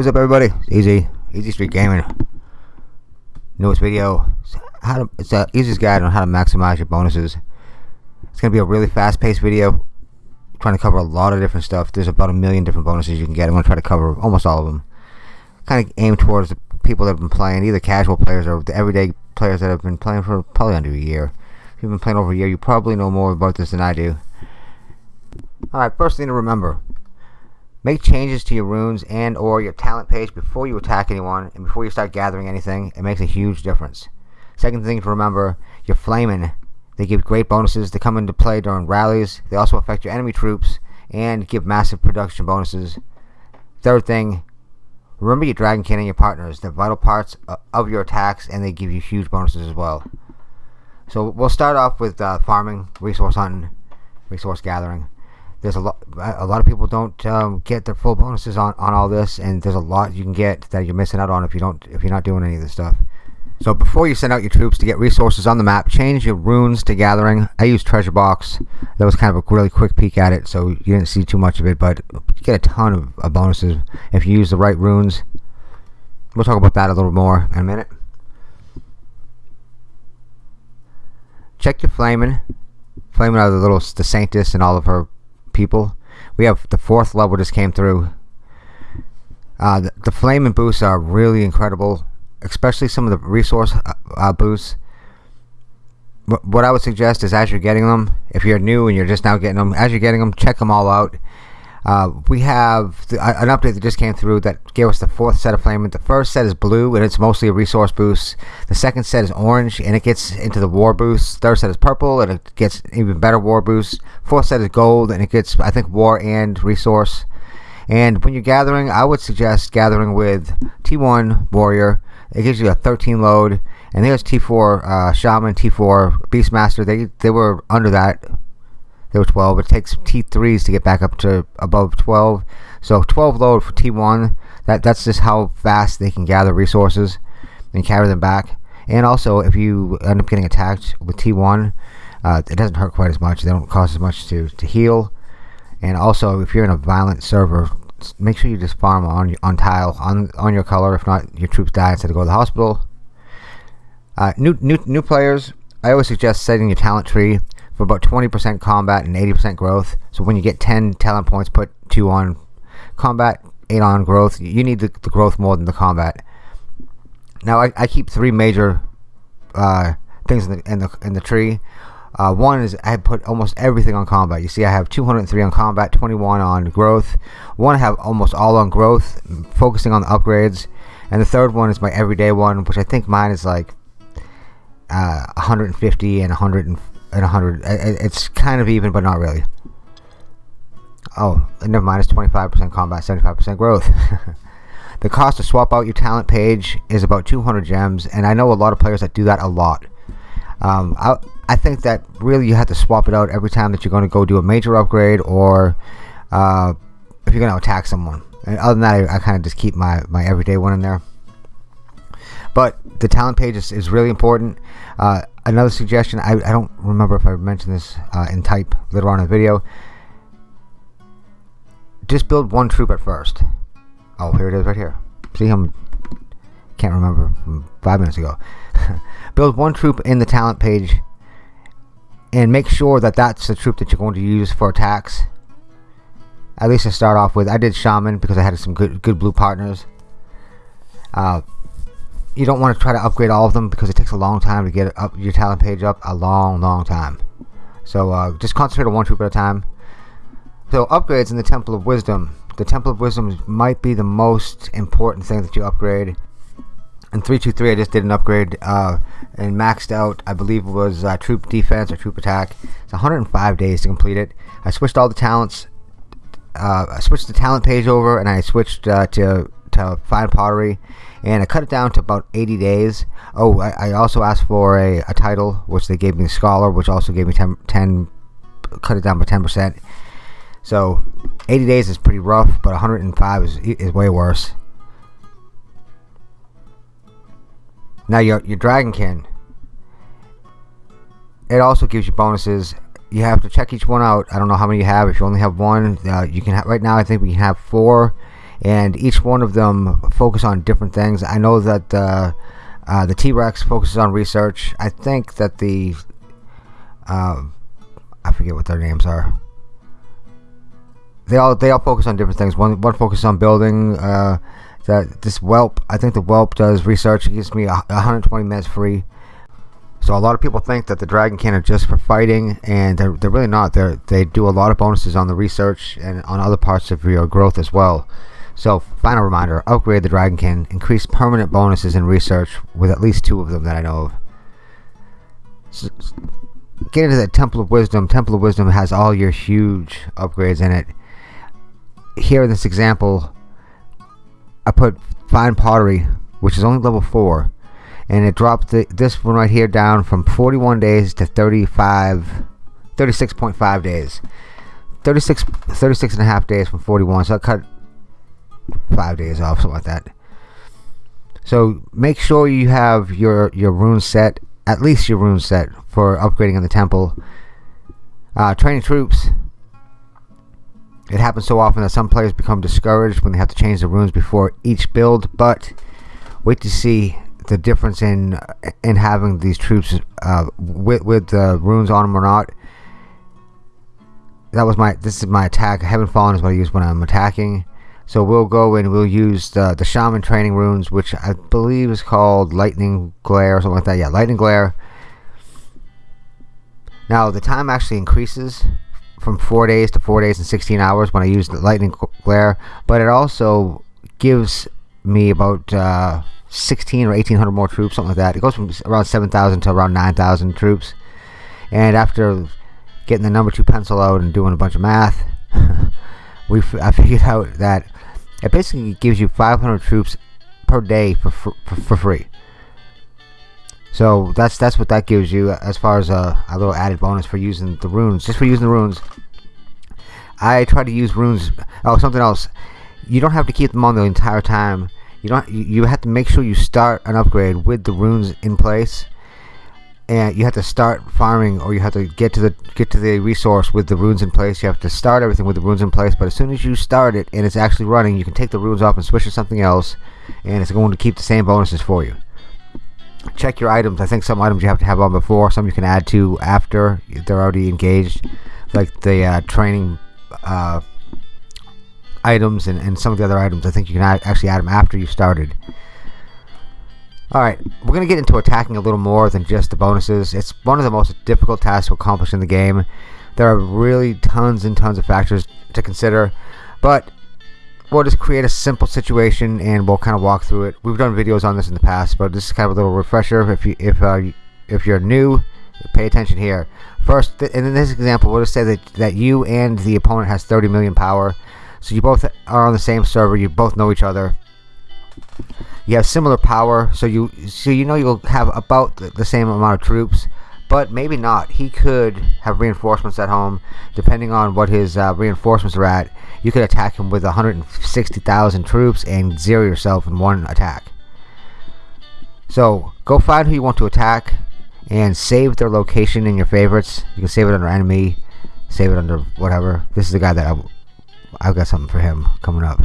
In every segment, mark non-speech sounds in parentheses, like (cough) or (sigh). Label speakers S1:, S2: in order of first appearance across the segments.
S1: What's up, everybody? It's easy, Easy Street Gaming. Newest video. How to? It's the easiest guide on how to maximize your bonuses. It's gonna be a really fast-paced video, trying to cover a lot of different stuff. There's about a million different bonuses you can get. I'm gonna try to cover almost all of them. Kind of aim towards the people that have been playing, either casual players or the everyday players that have been playing for probably under a year. If you've been playing over a year, you probably know more about this than I do. Alright, first thing to remember. Make changes to your runes and or your talent page before you attack anyone and before you start gathering anything. It makes a huge difference. Second thing to remember, your Flamen. They give great bonuses to come into play during rallies. They also affect your enemy troops and give massive production bonuses. Third thing, remember your dragon and your partners. They're vital parts of your attacks and they give you huge bonuses as well. So we'll start off with uh, farming, resource hunting, resource gathering there's a lot a lot of people don't um, get their full bonuses on, on all this and there's a lot you can get that you're missing out on if you don't if you're not doing any of this stuff. So before you send out your troops to get resources on the map change your runes to gathering. I use treasure box. That was kind of a really quick peek at it so you didn't see too much of it but you get a ton of, of bonuses if you use the right runes. We'll talk about that a little more in a minute. Check your Flamen Flamen are the little the saintess and all of her people. We have the fourth level just came through. Uh, the, the Flamen boosts are really incredible, especially some of the resource uh, uh, boosts. What I would suggest is as you're getting them, if you're new and you're just now getting them, as you're getting them, check them all out. Uh, we have the, uh, an update that just came through that gave us the fourth set of flame. The first set is blue and it's mostly a resource boost. The second set is orange and it gets into the war boost. Third set is purple and it gets even better war boost. Fourth set is gold and it gets I think war and resource. And when you're gathering, I would suggest gathering with T1 warrior. It gives you a 13 load. And there's T4 uh, shaman, T4 beastmaster. They they were under that they were 12. It takes T3s to get back up to above 12. So 12 load for T1. That that's just how fast they can gather resources and carry them back. And also, if you end up getting attacked with T1, uh, it doesn't hurt quite as much. They don't cost as much to, to heal. And also, if you're in a violent server, make sure you just farm on on tile on on your color. If not, your troops die instead of go to the hospital. Uh, new new new players. I always suggest setting your talent tree for about 20% combat and 80% growth. So when you get 10 talent points, put 2 on combat, 8 on growth. You need the, the growth more than the combat. Now I, I keep three major uh, things in the, in the, in the tree. Uh, one is I put almost everything on combat. You see I have 203 on combat, 21 on growth. One I have almost all on growth, focusing on the upgrades. And the third one is my everyday one, which I think mine is like uh, 150 and 100 and 100. It's kind of even, but not really. Oh, never mind. It's 25% combat, 75% growth. (laughs) the cost to swap out your talent page is about 200 gems, and I know a lot of players that do that a lot. Um, I, I think that really you have to swap it out every time that you're going to go do a major upgrade or uh, if you're going to attack someone. And other than that, I, I kind of just keep my, my everyday one in there. But the talent page is, is really important. Uh, another suggestion, I, I don't remember if I mentioned this uh, in type later on in the video. Just build one troop at first. Oh, here it is right here. See, I'm can't remember five minutes ago. (laughs) build one troop in the talent page and make sure that that's the troop that you're going to use for attacks. At least to start off with. I did Shaman because I had some good good blue partners. Uh, you don't want to try to upgrade all of them because it takes a long time to get up your talent page up a long long time. So uh, just concentrate on one troop at a time. So upgrades in the Temple of Wisdom. The Temple of Wisdom might be the most important thing that you upgrade. In 323 I just did an upgrade uh, and maxed out I believe it was uh, troop defense or troop attack. It's 105 days to complete it. I switched all the talents uh, I switched the talent page over and I switched uh, to to fine pottery and I cut it down to about 80 days. Oh I, I also asked for a, a, title which they gave me scholar which also gave me 10, 10 cut it down by 10% so 80 days is pretty rough but 105 is, is way worse. Now your, your dragonkin it also gives you bonuses. You have to check each one out. I don't know how many you have. If you only have one uh, you can have right now I think we have four and each one of them focus on different things. I know that uh, uh, the T-Rex focuses on research. I think that the uh, I forget what their names are. They all they all focus on different things. One one focuses on building. Uh, that this whelp, I think the whelp does research. It gives me 120 minutes free. So a lot of people think that the Dragonkin are just for fighting, and they're, they're really not. They they do a lot of bonuses on the research and on other parts of your growth as well. So final reminder: upgrade the Dragonkin, increase permanent bonuses in research with at least two of them that I know of. So, get into the Temple of Wisdom. Temple of Wisdom has all your huge upgrades in it. Here in this example, I put Fine Pottery, which is only level 4, and it dropped the, this one right here down from 41 days to 35, 36.5 days. 36, 36 and a half days from 41, so I cut 5 days off, something like that. So make sure you have your, your rune set, at least your rune set, for upgrading in the temple. Uh, training troops, it happens so often that some players become discouraged when they have to change the runes before each build, but wait to see the difference in in having these troops uh, with with the runes on them or not. That was my this is my attack. Heaven Fallen is what I use when I'm attacking. So we'll go and we'll use the the Shaman training runes, which I believe is called Lightning Glare or something like that. Yeah, Lightning Glare. Now the time actually increases from 4 days to 4 days and 16 hours when I use the lightning glare but it also gives me about uh, 16 or 1800 more troops something like that it goes from around 7000 to around 9000 troops and after getting the number 2 pencil out and doing a bunch of math (laughs) we I figured out that it basically gives you 500 troops per day for, for, for free so that's that's what that gives you as far as a, a little added bonus for using the runes. Just for using the runes. I try to use runes. Oh, something else. You don't have to keep them on the entire time. You don't. You, you have to make sure you start an upgrade with the runes in place, and you have to start farming, or you have to get to the get to the resource with the runes in place. You have to start everything with the runes in place. But as soon as you start it and it's actually running, you can take the runes off and switch to something else, and it's going to keep the same bonuses for you check your items. I think some items you have to have on before, some you can add to after they're already engaged, like the uh, training uh, items and, and some of the other items. I think you can actually add them after you started. Alright, we're going to get into attacking a little more than just the bonuses. It's one of the most difficult tasks to accomplish in the game. There are really tons and tons of factors to consider, but we'll just create a simple situation and we'll kind of walk through it. We've done videos on this in the past, but this is kind of a little refresher. If you if uh, if you're new, pay attention here. First, th in this example, we'll just say that that you and the opponent has 30 million power, so you both are on the same server. You both know each other. You have similar power, so you so you know you'll have about the same amount of troops but maybe not. He could have reinforcements at home, depending on what his uh, reinforcements are at. You could attack him with 160,000 troops and zero yourself in one attack. So go find who you want to attack and save their location in your favorites. You can save it under enemy, save it under whatever. This is the guy that I, I've got something for him coming up.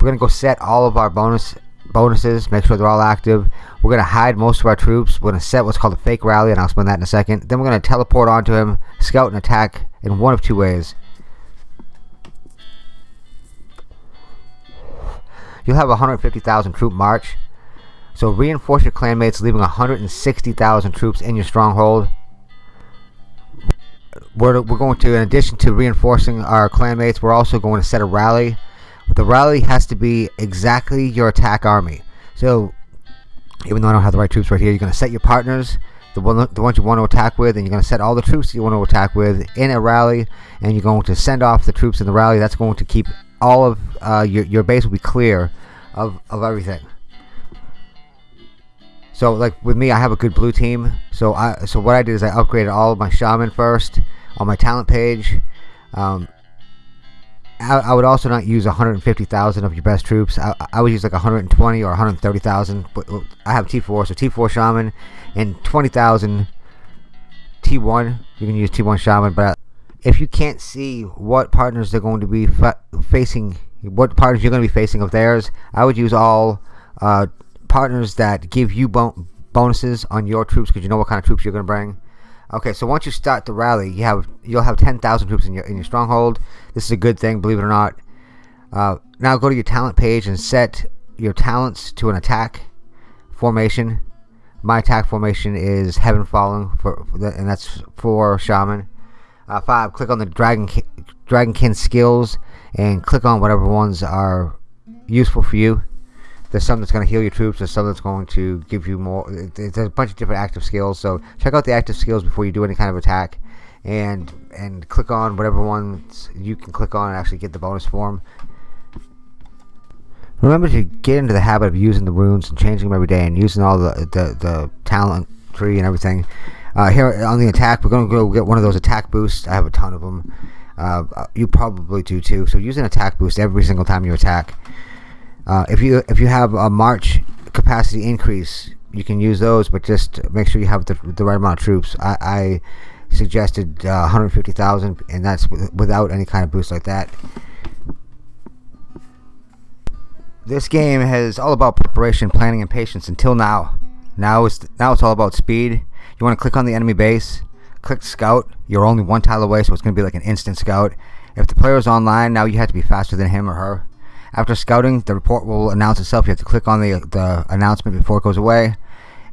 S1: We're gonna go set all of our bonus bonuses, make sure they're all active. We're going to hide most of our troops. We're going to set what's called a fake rally, and I'll explain that in a second. Then we're going to teleport onto him, scout and attack in one of two ways. You'll have a 150,000 troop march. So reinforce your clanmates, leaving 160,000 troops in your stronghold. We're, we're going to, in addition to reinforcing our clanmates, we're also going to set a rally the rally has to be exactly your attack army. So, even though I don't have the right troops right here, you're going to set your partners, the, one, the ones you want to attack with, and you're going to set all the troops you want to attack with in a rally, and you're going to send off the troops in the rally. That's going to keep all of uh, your, your base will be clear of, of everything. So, like with me, I have a good blue team. So, I so what I did is I upgraded all of my shaman first on my talent page. Um, I, I would also not use 150,000 of your best troops. I, I would use like 120 or 130,000. But uh, I have T4, so T4 Shaman and 20,000 T1. You can use T1 Shaman, but if you can't see what partners they're going to be fa facing, what partners you're going to be facing of theirs, I would use all uh, partners that give you bon bonuses on your troops because you know what kind of troops you're going to bring. Okay, so once you start the rally, you have you'll have 10,000 troops in your in your stronghold. This is a good thing, believe it or not. Uh, now go to your talent page and set your talents to an attack formation. My attack formation is Heaven Fallen, for, for the, and that's for Shaman. Uh, five, click on the Dragon Dragonkin skills and click on whatever ones are useful for you. There's some that's going to heal your troops. There's some that's going to give you more. There's a bunch of different active skills. So check out the active skills before you do any kind of attack, and and click on whatever ones you can click on and actually get the bonus form. Remember to get into the habit of using the runes and changing them every day and using all the the, the talent tree and everything. Uh, here on the attack, we're going to go get one of those attack boosts. I have a ton of them. Uh, you probably do too. So use an attack boost every single time you attack. Uh, if you if you have a march capacity increase, you can use those, but just make sure you have the, the right amount of troops. I, I suggested uh, 150,000, and that's without any kind of boost like that. This game is all about preparation, planning, and patience until now. Now it's, now it's all about speed. You want to click on the enemy base, click scout. You're only one tile away, so it's going to be like an instant scout. If the player is online, now you have to be faster than him or her. After scouting, the report will announce itself. You have to click on the, the announcement before it goes away.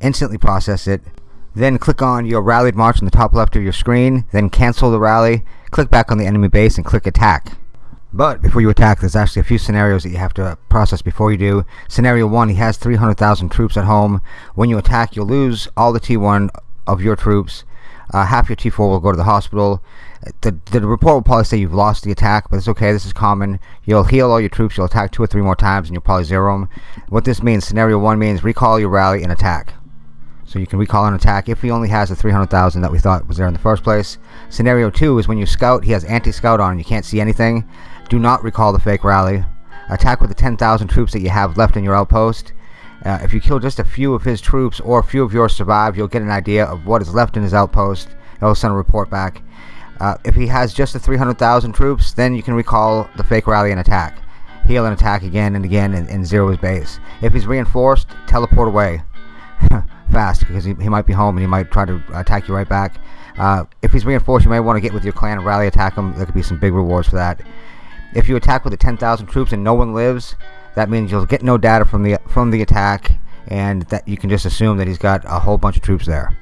S1: Instantly process it. Then click on your rallied march on the top left of your screen. Then cancel the rally. Click back on the enemy base and click attack. But before you attack, there's actually a few scenarios that you have to process before you do. Scenario 1, he has 300,000 troops at home. When you attack, you'll lose all the T1 of your troops. Uh, half your T4 will go to the hospital. The, the report will probably say you've lost the attack, but it's okay. This is common. You'll heal all your troops. You'll attack two or three more times, and you'll probably zero them. What this means, scenario 1 means recall your rally and attack. So you can recall an attack if he only has the 300,000 that we thought was there in the first place. Scenario 2 is when you scout, he has anti-scout on and you can't see anything. Do not recall the fake rally. Attack with the 10,000 troops that you have left in your outpost. Uh, if you kill just a few of his troops or a few of yours survive, you'll get an idea of what is left in his outpost. It'll send a report back. Uh, if he has just the 300,000 troops, then you can recall the fake rally and attack. Heal and attack again and again and, and zero his base. If he's reinforced, teleport away. (laughs) Fast, because he, he might be home and he might try to attack you right back. Uh, if he's reinforced, you may want to get with your clan and rally attack him. There could be some big rewards for that. If you attack with the 10,000 troops and no one lives, that means you'll get no data from the from the attack, and that you can just assume that he's got a whole bunch of troops there.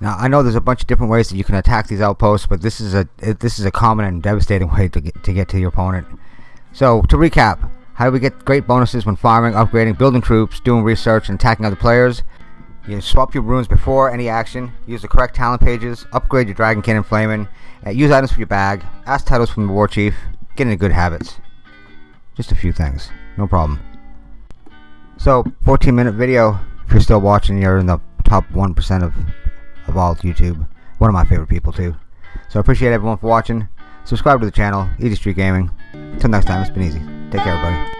S1: Now I know there's a bunch of different ways that you can attack these outposts, but this is a this is a common and devastating (laughs) way to get to get to your opponent. So to recap, how do we get great bonuses when farming, upgrading, building troops, doing research, and attacking other players? You swap your runes before any action, use the correct talent pages, upgrade your Dragonkin and Flamen, uh, use items from your bag, ask titles from the War Chief, get into good habits. Just a few things, no problem. So, 14 minute video, if you're still watching, you're in the top 1% of, of all YouTube. One of my favorite people too. So I appreciate everyone for watching. Subscribe to the channel, Easy Street Gaming. Until next time, it's been easy. Take care everybody.